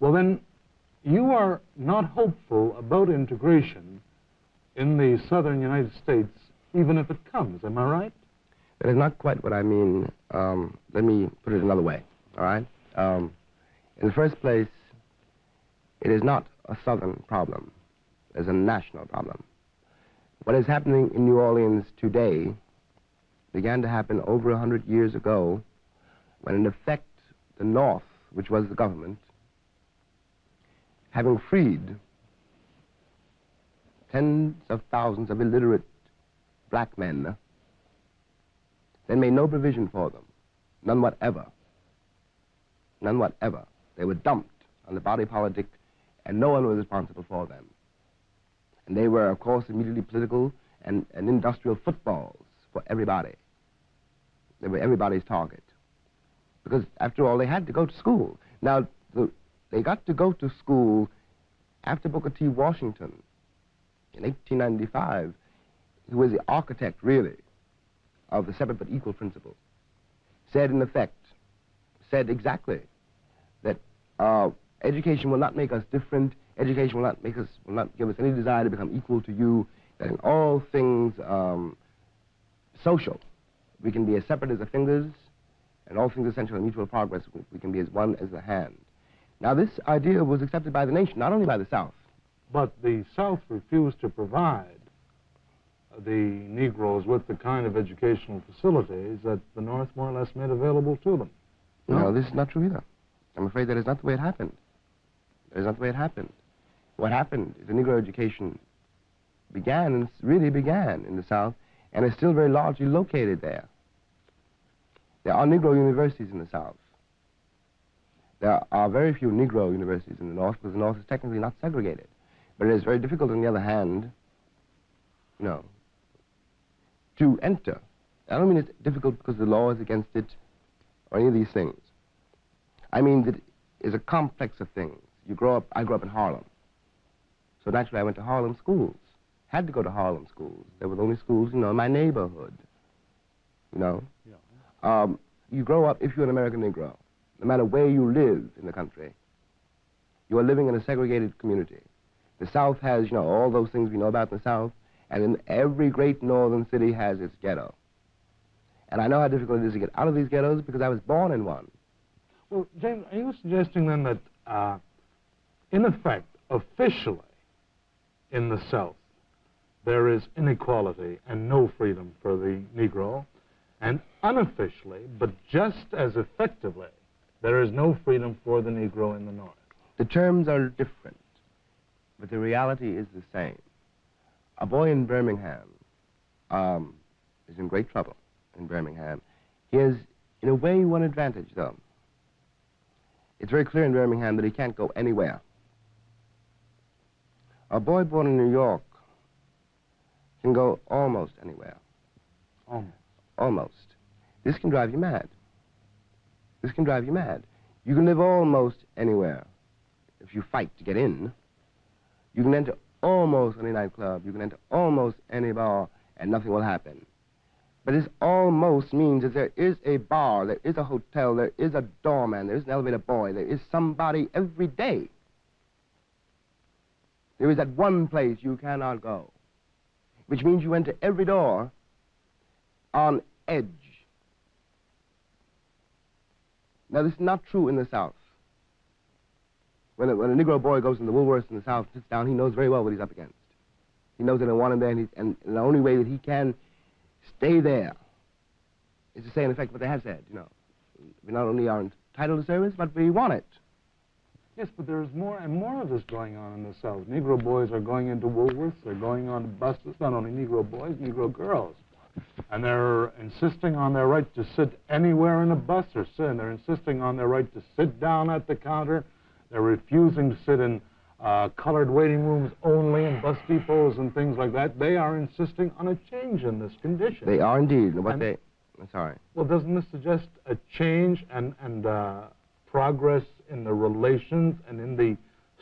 Well, then, you are not hopeful about integration in the southern United States, even if it comes. Am I right? That is not quite what I mean. Um, let me put it another way, all right? Um, in the first place, it is not a southern problem. It's a national problem. What is happening in New Orleans today began to happen over a hundred years ago when, in effect, the North, which was the government, having freed tens of thousands of illiterate black men, they made no provision for them, none whatever. None whatever. They were dumped on the body politic, and no one was responsible for them. And they were, of course, immediately political and, and industrial footballs for everybody. They were everybody's target. Because, after all, they had to go to school. Now, the, they got to go to school after Booker T. Washington in 1895, who was the architect, really, of the separate but equal principle, said, in effect, said exactly that uh, education will not make us different. Education will not make us, will not give us any desire to become equal to you. That in all things um, social, we can be as separate as the fingers, and all things essential in mutual progress, we can be as one as the hand. Now, this idea was accepted by the nation, not only by the South. But the South refused to provide the Negroes with the kind of educational facilities that the North more or less made available to them. No, no this is not true either. I'm afraid that is not the way it happened. That is not the way it happened. What happened is the Negro education began, and really began in the South, and is still very largely located there. There are Negro universities in the South. There are very few Negro universities in the North because the North is technically not segregated. But it is very difficult, on the other hand, you know, to enter. I don't mean it's difficult because the law is against it or any of these things. I mean that it's a complex of things. You grow up, I grew up in Harlem. So naturally I went to Harlem schools. Had to go to Harlem schools. There were the only schools, you know, in my neighborhood. You know? Yeah. Um, you grow up, if you're an American Negro, no matter where you live in the country, you are living in a segregated community. The South has, you know, all those things we know about in the South, and in every great northern city has its ghetto. And I know how difficult it is to get out of these ghettos because I was born in one. Well, James, are you suggesting then that, uh, in effect, officially, in the South, there is inequality and no freedom for the Negro, and unofficially, but just as effectively, there is no freedom for the Negro in the North. The terms are different, but the reality is the same. A boy in Birmingham um, is in great trouble in Birmingham. He has, in a way, one advantage, though. It's very clear in Birmingham that he can't go anywhere. A boy born in New York can go almost anywhere. Almost. Almost. This can drive you mad. This can drive you mad. You can live almost anywhere if you fight to get in. You can enter almost any nightclub. You can enter almost any bar, and nothing will happen. But this almost means that there is a bar, there is a hotel, there is a doorman, there is an elevator boy, there is somebody every day. There is that one place you cannot go, which means you enter every door on edge. Now, this is not true in the South. When a, when a Negro boy goes in the Woolworths in the South, sits down, he knows very well what he's up against. He knows that they want him there, and, and the only way that he can stay there is to say, in effect, what they have said, you know. We not only are entitled to service, but we want it. Yes, but there's more and more of this going on in the South. Negro boys are going into Woolworths. They're going on buses. Not only Negro boys, Negro girls. And they're insisting on their right to sit anywhere in a bus or sit. They're insisting on their right to sit down at the counter. They're refusing to sit in uh, colored waiting rooms only in bus depots and things like that. They are insisting on a change in this condition. They are indeed. What and, they... I'm sorry. Well, doesn't this suggest a change and, and uh, progress in the relations and in the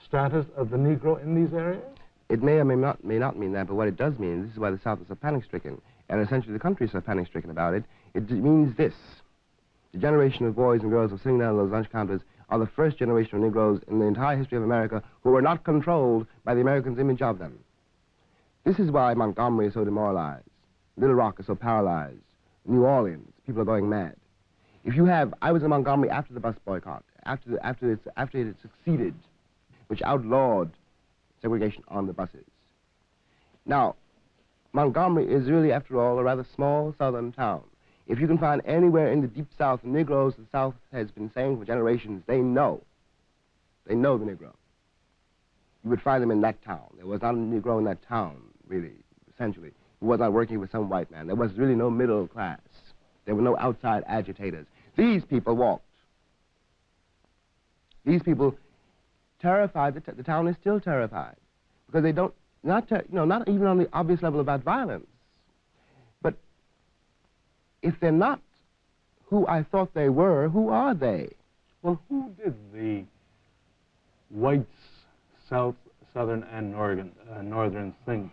status of the Negro in these areas? It may or may not, may not mean that, but what it does mean, this is why the South is so panic-stricken, and essentially the country is so panic-stricken about it, it means this. The generation of boys and girls who are sitting down at those lunch counters are the first generation of Negroes in the entire history of America who were not controlled by the Americans' image of them. This is why Montgomery is so demoralized. Little Rock is so paralyzed. New Orleans, people are going mad. If you have, I was in Montgomery after the bus boycott, after, the, after, it's, after it had succeeded, which outlawed segregation on the buses. Now, Montgomery is really, after all, a rather small southern town. If you can find anywhere in the deep south Negroes, the South has been saying for generations, they know. They know the Negro. You would find them in that town. There was not a Negro in that town, really, essentially, who was not working with some white man. There was really no middle class. There were no outside agitators. These people walked. These people terrified. The, the town is still terrified because they don't not you know not even on the obvious level about violence, but if they're not who I thought they were, who are they? Well, who did the whites, South, Southern, and Northern, uh, Northern think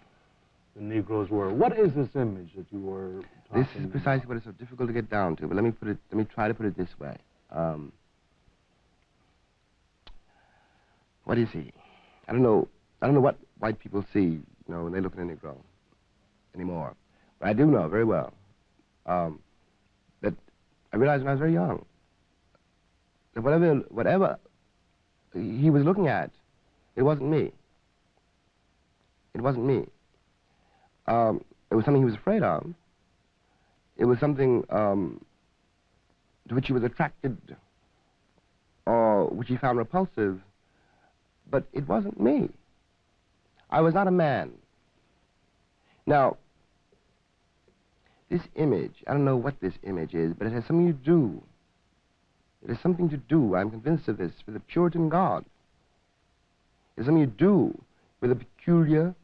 the Negroes were? What is this image that you were This is precisely what is so difficult to get down to. But let me put it. Let me try to put it this way. Um, what is he? I don't know. I don't know what white people see, you know, when they look at a Negro anymore. But I do know very well um, that I realized when I was very young that whatever, whatever he was looking at, it wasn't me. It wasn't me. Um, it was something he was afraid of. It was something um, to which he was attracted or which he found repulsive, but it wasn't me. I was not a man. Now, this image, I don't know what this image is, but it has something to do. It has something to do, I'm convinced of this, with the Puritan God. It has something to do with a peculiar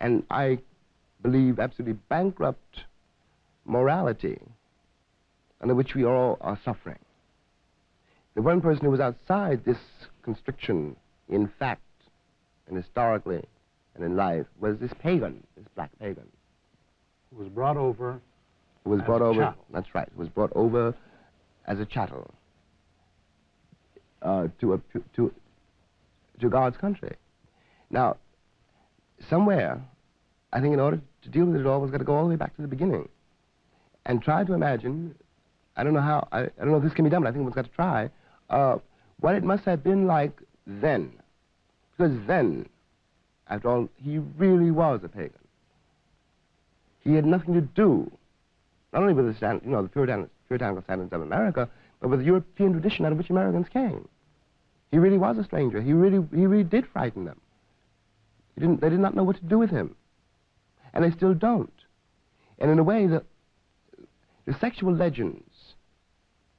and I believe absolutely bankrupt morality under which we all are suffering. The one person who was outside this constriction in fact and historically and in life was this pagan, this black pagan. Who was brought over. Who was as brought a over. chattel. That's right. Was brought over as a chattel uh, to a to to God's country. Now, somewhere, I think in order to deal with it all, was got to go all the way back to the beginning, and try to imagine. I don't know how. I, I don't know if this can be done, but I think one's got to try. Uh, what it must have been like then, because then after all, he really was a pagan. He had nothing to do, not only with the, stand, you know, the Puritan, puritanical standards of America, but with the European tradition out of which Americans came. He really was a stranger. He really, he really did frighten them. He didn't, they did not know what to do with him. And they still don't. And in a way, the, the sexual legends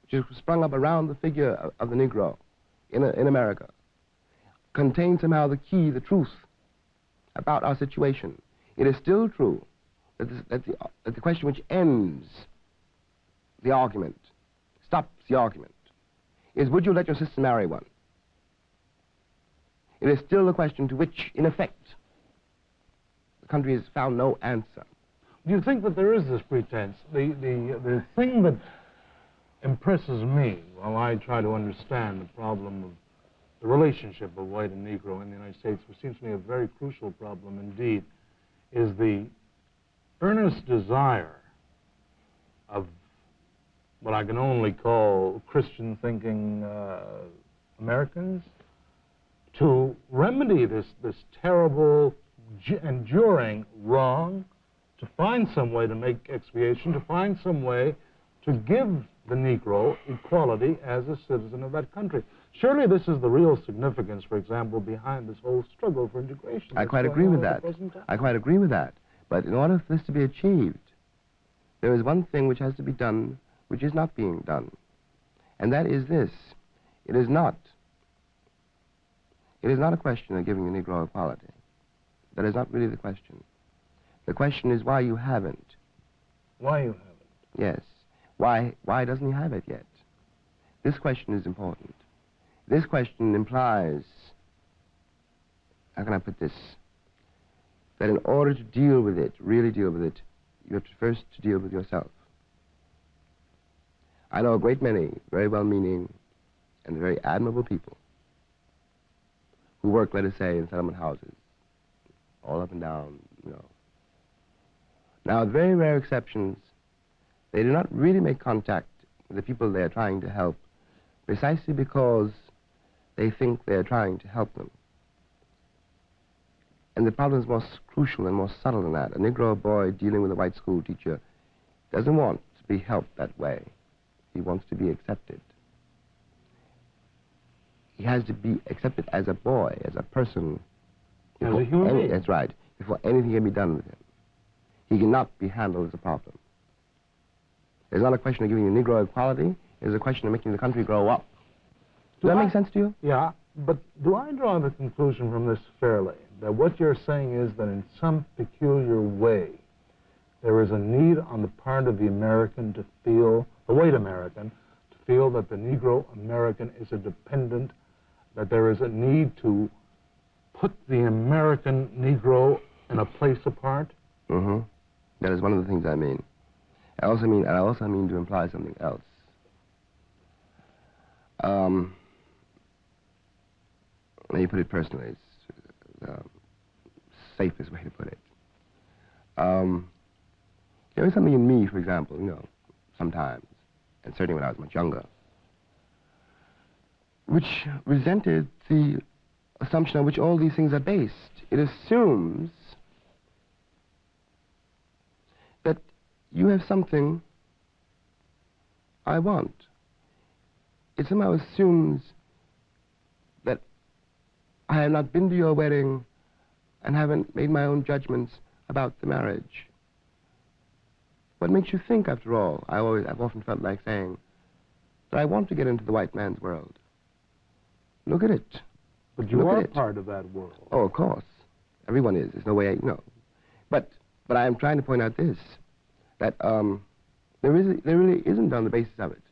which have sprung up around the figure of, of the Negro in, in America contain somehow the key, the truth about our situation. It is still true that, this, that, the, that the question which ends the argument, stops the argument, is would you let your sister marry one? It is still a question to which, in effect, the country has found no answer. Do you think that there is this pretense? The, the, the thing that impresses me while I try to understand the problem of the relationship of white and Negro in the United States, which seems to me a very crucial problem indeed, is the earnest desire of what I can only call Christian thinking uh, Americans to remedy this, this terrible, enduring wrong, to find some way to make expiation, to find some way to give the Negro equality as a citizen of that country. Surely this is the real significance, for example, behind this whole struggle for integration. I quite agree with that. the present time. I quite agree with that. But in order for this to be achieved, there is one thing which has to be done which is not being done. And that is this. It is not. It is not a question of giving the Negro equality. That is not really the question. The question is why you haven't. Why you haven't? Yes. Why, why doesn't he have it yet? This question is important. This question implies, how can I put this? That in order to deal with it, really deal with it, you have to first to deal with yourself. I know a great many very well-meaning and very admirable people who work, let us say, in settlement houses, all up and down, you know. Now, with very rare exceptions, they do not really make contact with the people they are trying to help precisely because they think they are trying to help them. And the problem is more crucial and more subtle than that. A Negro boy dealing with a white school teacher doesn't want to be helped that way. He wants to be accepted. He has to be accepted as a boy, as a person. As a human being. That's right. Before anything can be done with him. He cannot be handled as a problem. It's not a question of giving the Negro equality. It's a question of making the country grow up. Does that I- make sense to you? Yeah, but do I draw the conclusion from this fairly that what you're saying is that in some peculiar way there is a need on the part of the American to feel, the white American, to feel that the Negro American is a dependent, that there is a need to put the American Negro in a place apart? Mm-hmm. That is one of the things I mean. I also mean, I also mean to imply something else. Um, let me put it personally. It's the safest way to put it. Um, there is something in me, for example, you know, sometimes, and certainly when I was much younger, which resented the assumption on which all these things are based. It assumes that you have something I want. It somehow assumes I have not been to your wedding and haven't made my own judgments about the marriage. What makes you think, after all? I always, I've often felt like saying that I want to get into the white man's world. Look at it. But you Look are part of that world. Oh, of course. Everyone is. There's no way I, you know. But, but I am trying to point out this, that um, there, is, there really isn't on the basis of it.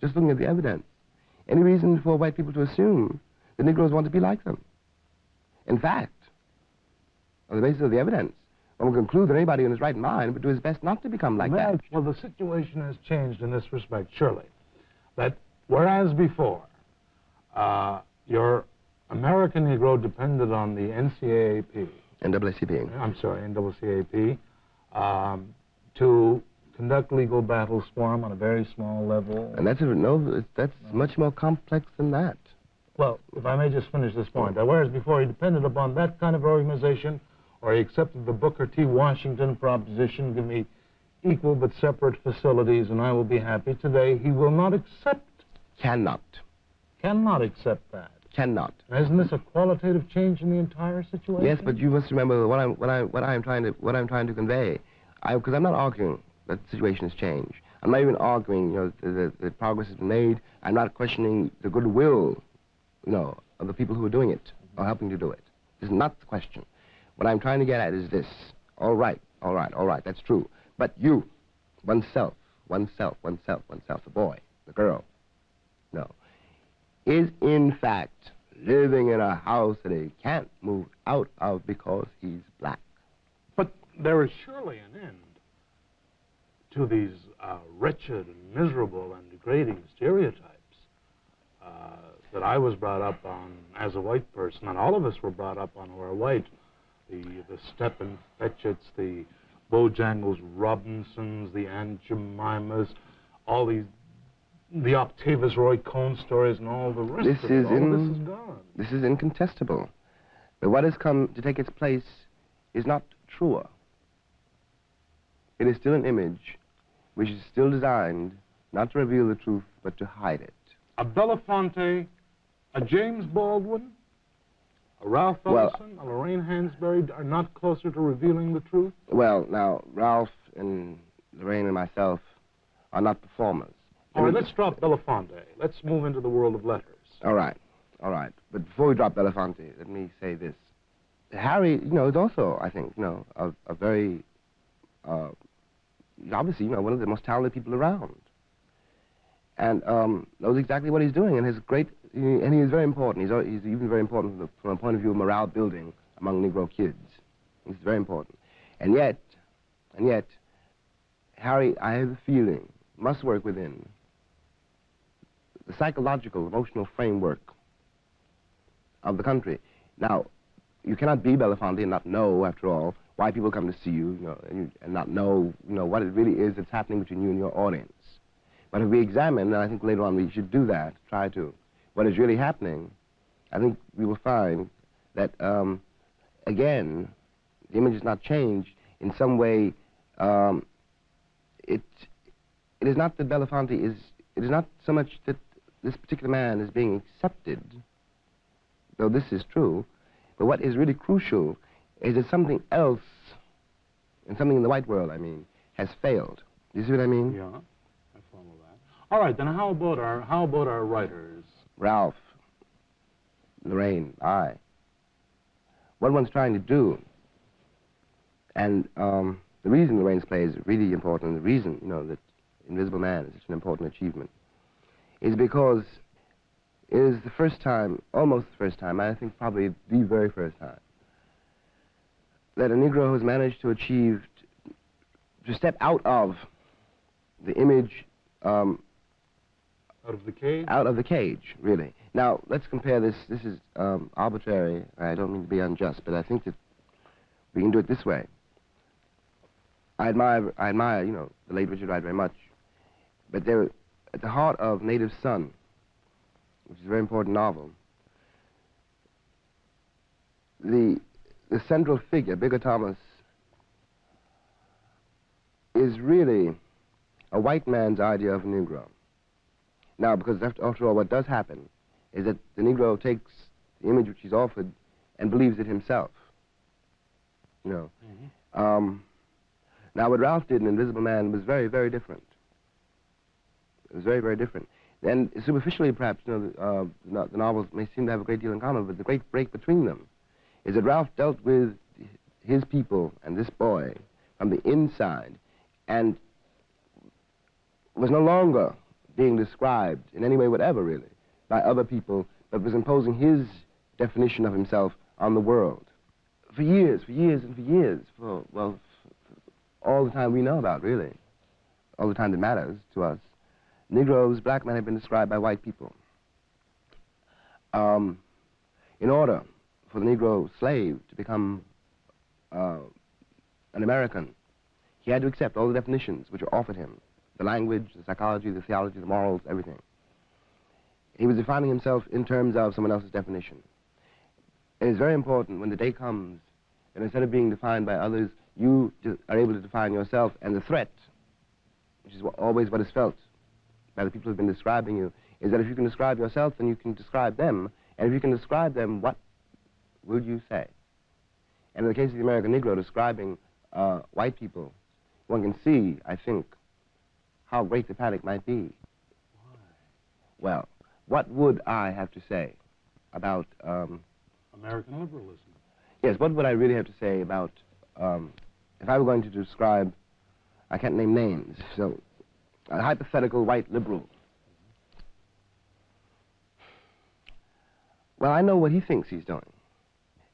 Just looking at the evidence. Any reason for white people to assume the Negroes want to be like them. In fact, on the basis of the evidence, one will conclude that anybody in his right mind would do his best not to become like I- that. Well, the situation has changed in this respect, surely. That whereas before, uh, your American Negro depended on the NCAAP, NAACP. I'm sorry, NAACP, um, to conduct legal battles for him on a very small level. And that's, a, no, that's much more complex than that. Well, if I may just finish this point, that whereas before he depended upon that kind of organization, or he accepted the Booker T. Washington proposition, give me equal but separate facilities and I will be happy. Today, he will not accept, Cannot. cannot accept that. Cannot. Isn't this a qualitative change in the entire situation? Yes, but you must remember what I'm what I what I'm trying to what I'm trying to convey. Because I'm not arguing that the situation has changed. I'm not even arguing, you know, that the, the progress has been made. I'm not questioning the goodwill, know, of the people who are doing it or helping to do it. This is not the question. What I'm trying to get at is this. All right, all right, all right. That's true. But you, oneself, oneself, oneself, oneself, the boy, the girl, no, is in fact living in a house that he can't move out of because he's black. But there is surely an end to these uh, wretched and miserable and degrading stereotypes uh, that I was brought up on as a white person, and all of us were brought up on who are white. The the Stepin Fetchits, the Bojangles Robinsons, the Aunt Jemimas, all these, the Octavius Roy Cohen stories, and all the rest This of it. is all of this is gone. This is incontestable. But what has come to take its place is not truer. It is still an image which is still designed not to reveal the truth, but to hide it. a Belafonte, a James Baldwin, a Ralph Well- Ellison, a Lorraine Hansberry are not closer to revealing the truth? Well, now, Ralph and Lorraine and myself are not performers. All right, let's drop Belafonte. Let's move into the world of letters. All right, all right. But before we drop Belafonte, let me say this. Harry, you know, is also, I think, you know, a, a very, uh, obviously, you know, one of the most talented people around. And um, knows exactly what he's doing, and has great, and he is very important. He's, he's even very important from, a point of view of morale building among Negro kids. He's very important. And yet, and yet, Harry, I have the feeling, must work within the psychological, emotional framework of the country. Now, you cannot be Belafonte and not know, after all, why people come to see you, you know, and, you, and not know, you know, what it really is that's happening between you and your audience. But if we examine, and I think later on we should do that, try to, what is really happening, I think we will find that, um, again, the image is not changed. In some way, um, it, it is not that Belafonte is, it is not so much that this particular man is being accepted, though this is true, but what is really crucial is that something else, and something in the white world, I mean, has failed. Do you see what I mean? Yeah. All right, then how about our how about our writers? Ralph, Lorraine, I. What one's trying to do, and um, the reason Lorraine's play is really important, the reason, you know, that Invisible Man is such an important achievement, is because it is the first time, almost the first time, I think probably the very first time, that a Negro has managed to achieve, to step out of the image, um, Out of the cage? out of the cage, really. Now, let's compare this. This is um, arbitrary. I don't mean to be unjust, but I think that we can do it this way. I admire, I admire, you know, the late Richard Wright very much, but there, at the heart of Native Son, which is a very important novel, the the central figure, Bigger Thomas, is really a white man's idea of Negro. Now, because after, after all, what does happen is that the Negro takes the image which he's offered and believes it himself. You know. Mhm. Um, now, what Ralph did in Invisible Man was very, very different. It was very, very different. And superficially, perhaps, you know, the, uh, no- the novels may seem to have a great deal in common, but the great break between them is that Ralph dealt with his people and this boy from the inside and was no longer being described in any way whatever, really, by other people, but was imposing his definition of himself on the world. For years, for years, and for years, for, well, for all the time we know about, really, all the time that matters to us, Negroes, black men have been described by white people. Um, in order for the Negro slave to become uh, an American, he had to accept all the definitions which were offered him the language, the psychology, the theology, the morals, everything. He was defining himself in terms of someone else's definition. It is very important when the day comes that instead of being defined by others, you are able to define yourself and the threat, which is what, always what is felt by the people who have been describing you, is that if you can describe yourself, then you can describe them. And if you can describe them, what would you say? And in the case of the American Negro describing uh, white people, one can see, I think, how great the panic might be. Why? Well, what would I have to say about, um, American liberalism. yes, what would I really have to say about, um, if I were going to describe, I can't name names, so a hypothetical white liberal. Well, I know what he thinks he's doing.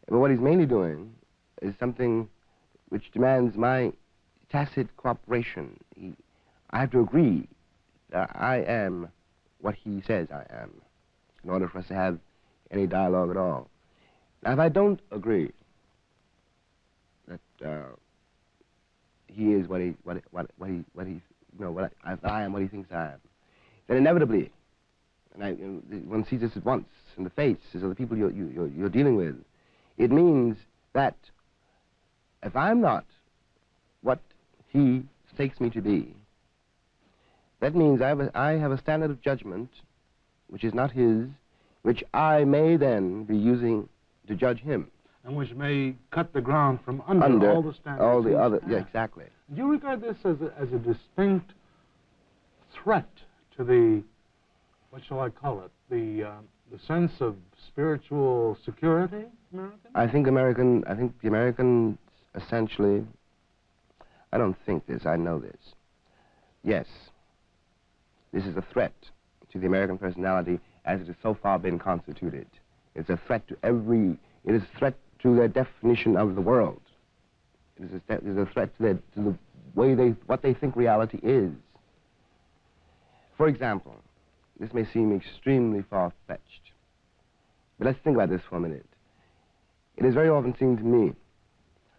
But what he's mainly doing is something which demands my tacit cooperation. He, I have to agree that I am what he says I am in order for us to have any dialogue at all. Now, if I don't agree that uh, he is what he, what, what, what he, what he, you know, what I, I am what he thinks I am, then inevitably, and I, you know, one sees this at once in the face of the people you're, you, you're, you're dealing with, it means that if I'm not what he takes me to be, that means I have, a, I have a standard of judgment which is not his, which I may then be using to judge him. And which may cut the ground from under, Under all the standards. all the other, yeah, exactly. Do you regard this as a, as a distinct threat to the, what shall I call it, the, uh, the sense of spiritual security, American? I think American, I think the Americans essentially, I don't think this, I know this. Yes, this is a threat to the American personality as it has so far been constituted. It's a threat to every, it is a threat to their definition of the world. It is a, it is a threat to, their, to the way they, what they think reality is. For example, this may seem extremely far-fetched. But let's think about this for a minute. It has very often seemed to me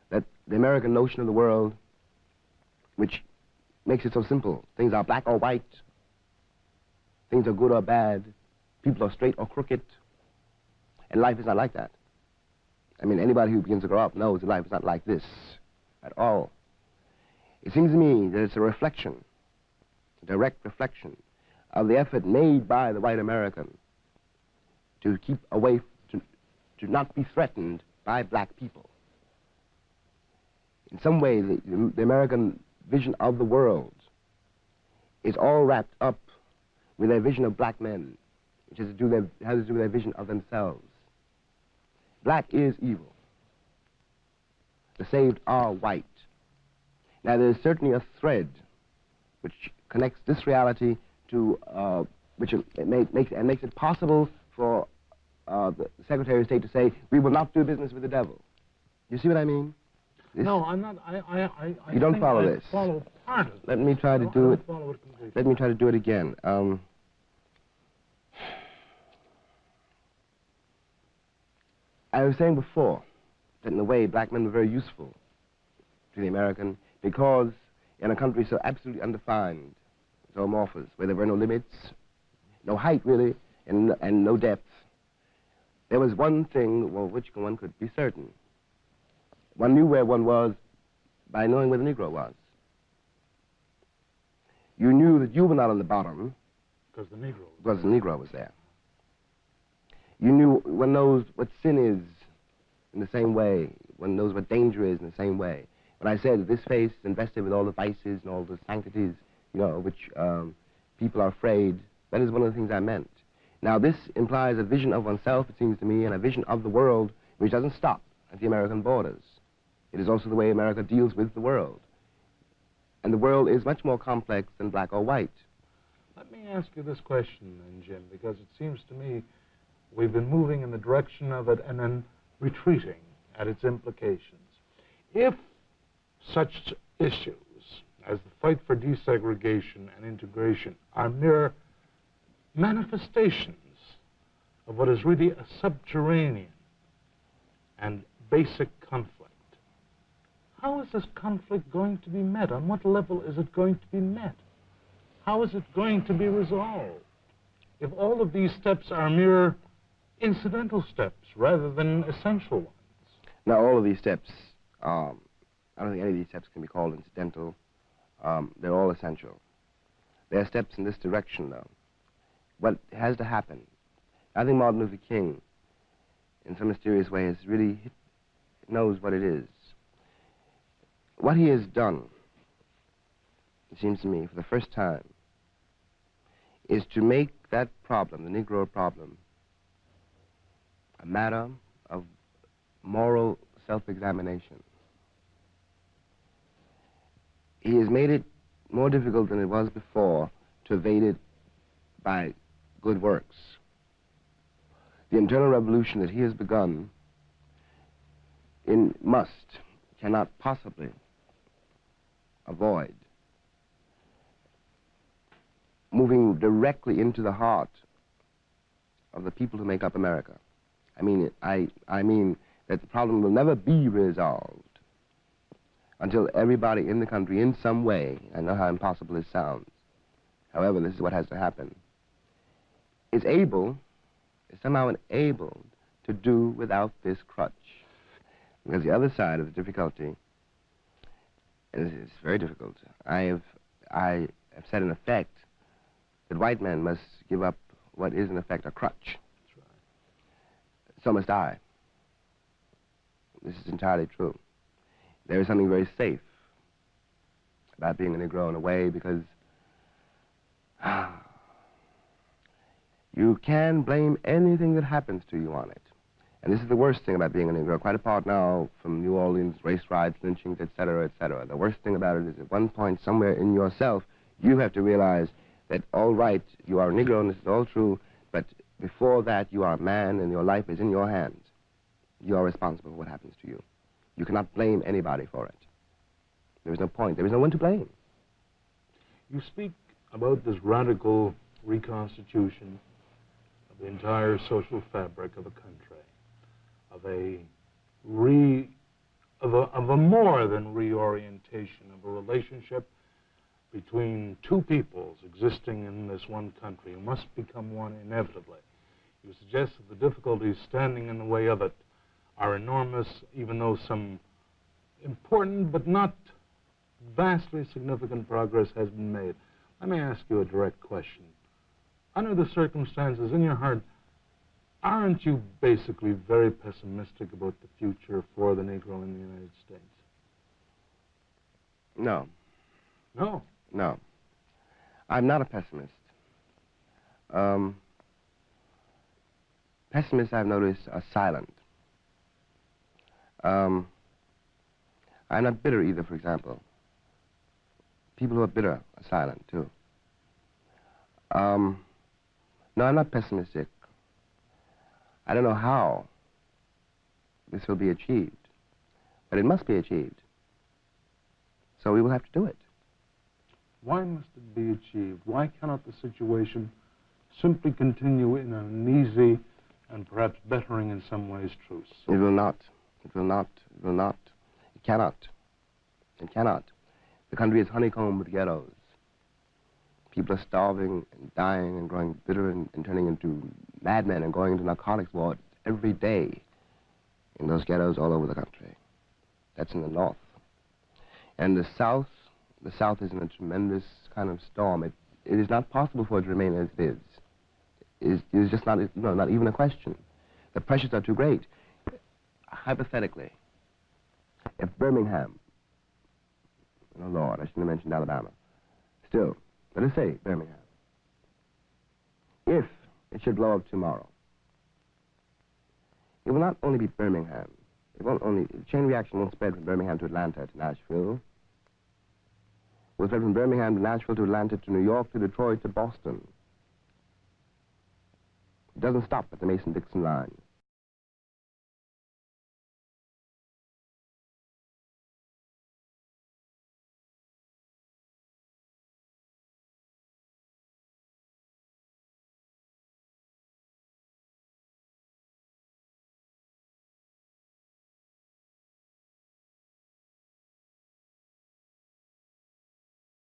that the American notion of the world, which makes it so simple, things are black or white, things are good or bad, people are straight or crooked, and life is not like that. I mean, anybody who begins to grow up knows that life is not like this at all. It seems to me that it's a reflection, a direct reflection of the effort made by the white American to keep away, to, to not be threatened by black people. In some way, the, the American vision of the world is all wrapped up with their vision of black men, which has to do, their, has to do with their vision of themselves. Black is evil. The saved are white. Now, there is certainly a thread which connects this reality to, uh, which it make, makes, and makes it possible for uh, the Secretary of State to say, we will not do business with the devil. You see what I mean? This- No, I'm not, I, I, I. I You don't follow I this. follow part of it. Let me try to do it. it. Let me try to do it again. Um, I was saying before that in a way black men were very useful to the American because in a country so absolutely undefined, so amorphous, where there were no limits, no height really, and, and no depth, there was one thing well, which one could be certain. One knew where one was by knowing where the Negro was. You knew that you were not on the bottom Because the Negro. because the Negro was there. You knew, one knows what sin is in the same way. One knows what danger is in the same way. When I said this face is invested with all the vices and all the sanctities, you know, which um, people are afraid, that is one of the things I meant. Now, this implies a vision of oneself, it seems to me, and a vision of the world which doesn't stop at the American borders. It is also the way America deals with the world. And the world is much more complex than black or white. Let me ask you this question then, Jim, because it seems to me we've been moving in the direction of it and then retreating at its implications. If such issues as the fight for desegregation and integration are mere manifestations of what is really a subterranean and basic conflict, how is this conflict going to be met? On what level is it going to be met? How is it going to be resolved? If all of these steps are mere incidental steps rather than essential ones. Now, all of these steps, um, I don't think any of these steps can be called incidental. Um, they're all essential. They're steps in this direction, though. What has to happen? I think Martin Luther King, in some mysterious way, has really knows what it is. What he has done, it seems to me, for the first time, is to make that problem, the Negro problem, a matter of moral self-examination. He has made it more difficult than it was before to evade it by good works. The internal revolution that he has begun in must, cannot possibly avoid moving directly into the heart of the people who make up America. I mean, I, I mean that the problem will never be resolved until everybody in the country, in some way, I know how impossible this sounds, however, this is what has to happen, is able, is somehow enabled to do without this crutch. Because the other side of the difficulty, it's it's very difficult, I have, I have said in effect that white men must give up what is in effect a crutch. So must I. This is entirely true. There is something very safe about being a Negro in a way because you can blame anything that happens to you on it. And this is the worst thing about being a Negro, quite apart now from New Orleans, race riots, lynchings, etc., etc. The worst thing about it is at one point somewhere in yourself, you have to realize that, all right, you are a Negro and this is all true, before that, you are a man and your life is in your hands. You are responsible for what happens to you. You cannot blame anybody for it. There is no point. There is no one to blame. You speak about this radical reconstitution of the entire social fabric of a country, of a re of a, of a more than reorientation of a relationship between two peoples existing in this one country must become one inevitably. You suggest that the difficulties standing in the way of it are enormous, even though some important but not vastly significant progress has been made. Let me ask you a direct question. Under the circumstances, in your heart, aren't you basically very pessimistic about the future for the Negro in the United States? No, No. no. I'm not a pessimist. Um, pessimists, I've noticed, are silent. Um, I'm not bitter either, for example. People who are bitter are silent, too. Um, no, I'm not pessimistic. I don't know how this will be achieved, but it must be achieved. So we will have to do it. Why must it be achieved? Why cannot the situation simply continue in an easy and perhaps bettering in some ways truce? It will not. It will not. It will not. It cannot. It cannot. The country is honeycombed with ghettos. People are starving and dying and growing bitter and, and turning into madmen and going into narcotics wards every day in those ghettos all over the country. That's in the north. And the south, the south is in a tremendous kind of storm. It, it is not possible for it to remain as it is. Is, is just not, no, not even a question. The pressures are too great. Hypothetically, if Birmingham, oh Lord, I shouldn't have mentioned Alabama. Still, let us say Birmingham. If it should blow up tomorrow, it will not only be Birmingham. It won't only, the chain reaction won't spread from Birmingham to Atlanta to Nashville. It will spread from Birmingham to Nashville to Atlanta to New York to Detroit to Boston. It doesn't stop at the Mason-Dixon line.